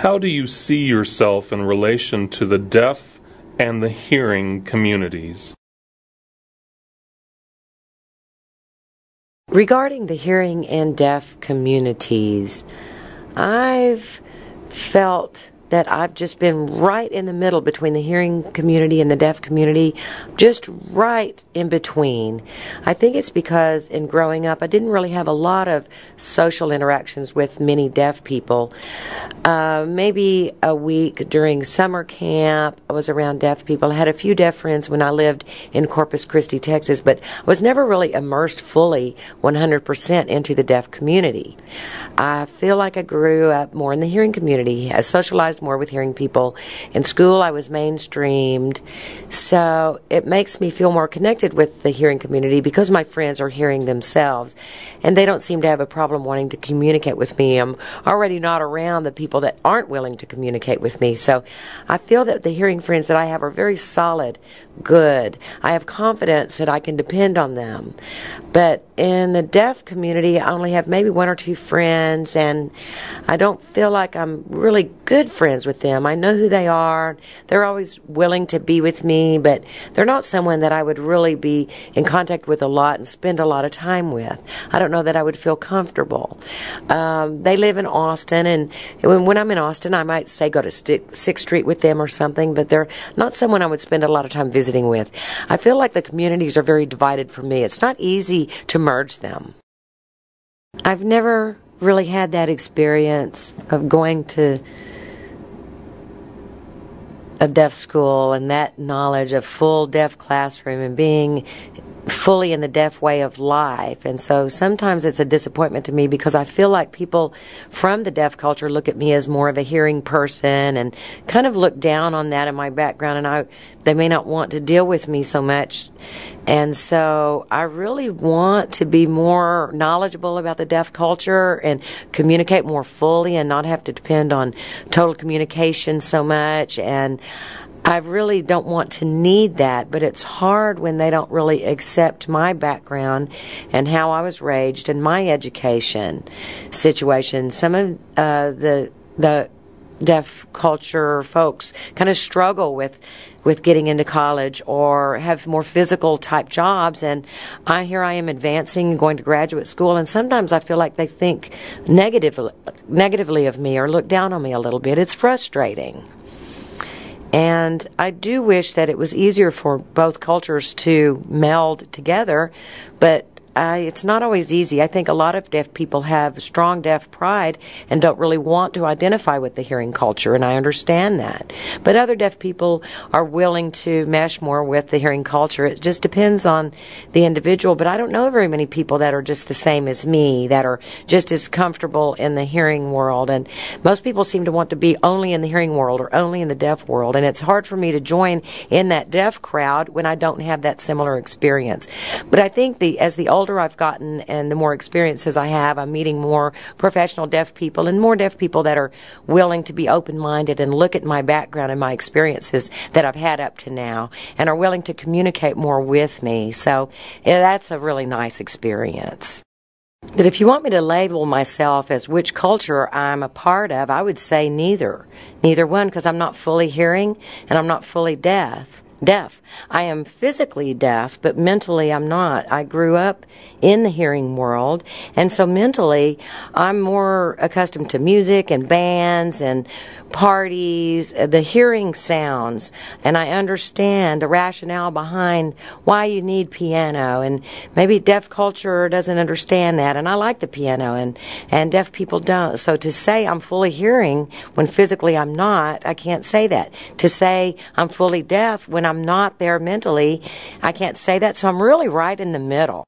How do you see yourself in relation to the deaf and the hearing communities? Regarding the hearing and deaf communities, I've felt that I've just been right in the middle between the hearing community and the deaf community, just right in between. I think it's because in growing up, I didn't really have a lot of social interactions with many deaf people. Uh, maybe a week during summer camp, I was around deaf people. I had a few deaf friends when I lived in Corpus Christi, Texas, but I was never really immersed fully 100% into the deaf community. I feel like I grew up more in the hearing community. I socialized more with hearing people. In school, I was mainstreamed. So it makes me feel more connected with the hearing community because my friends are hearing themselves. And they don't seem to have a problem wanting to communicate with me. I'm already not around the people that aren't willing to communicate with me. So I feel that the hearing friends that I have are very solid, good. I have confidence that I can depend on them. But in the deaf community, I only have maybe one or two friends, and I don't feel like I'm really good friends with them. I know who they are. They're always willing to be with me, but they're not someone that I would really be in contact with a lot and spend a lot of time with. I don't know that I would feel comfortable. Um, they live in Austin, and when, when I'm in Austin, I might say go to Sixth Street with them or something, but they're not someone I would spend a lot of time visiting with. I feel like the communities are very divided for me. It's not easy to merge them. I've never really had that experience of going to a deaf school and that knowledge of full deaf classroom and being fully in the deaf way of life. And so sometimes it's a disappointment to me because I feel like people from the deaf culture look at me as more of a hearing person and kind of look down on that in my background and I they may not want to deal with me so much. And so I really want to be more knowledgeable about the deaf culture and communicate more fully and not have to depend on total communication so much and I really don't want to need that, but it's hard when they don't really accept my background and how I was raised and my education situation. Some of uh, the the deaf culture folks kind of struggle with with getting into college or have more physical type jobs and I here I am advancing and going to graduate school and sometimes I feel like they think negatively negatively of me or look down on me a little bit. It's frustrating. And I do wish that it was easier for both cultures to meld together, but uh, it's not always easy. I think a lot of deaf people have strong deaf pride and don't really want to identify with the hearing culture, and I understand that. But other deaf people are willing to mesh more with the hearing culture. It just depends on the individual. But I don't know very many people that are just the same as me, that are just as comfortable in the hearing world. And most people seem to want to be only in the hearing world or only in the deaf world. And it's hard for me to join in that deaf crowd when I don't have that similar experience. But I think the as the older I've gotten and the more experiences I have, I'm meeting more professional deaf people and more deaf people that are willing to be open minded and look at my background and my experiences that I've had up to now and are willing to communicate more with me. So yeah, that's a really nice experience. That if you want me to label myself as which culture I'm a part of, I would say neither. Neither one because I'm not fully hearing and I'm not fully deaf deaf. I am physically deaf, but mentally I'm not. I grew up in the hearing world, and so mentally I'm more accustomed to music and bands and parties, uh, the hearing sounds, and I understand the rationale behind why you need piano. And maybe deaf culture doesn't understand that, and I like the piano, and, and deaf people don't. So to say I'm fully hearing when physically I'm not, I can't say that. To say I'm fully deaf when I'm not there mentally, I can't say that. So I'm really right in the middle.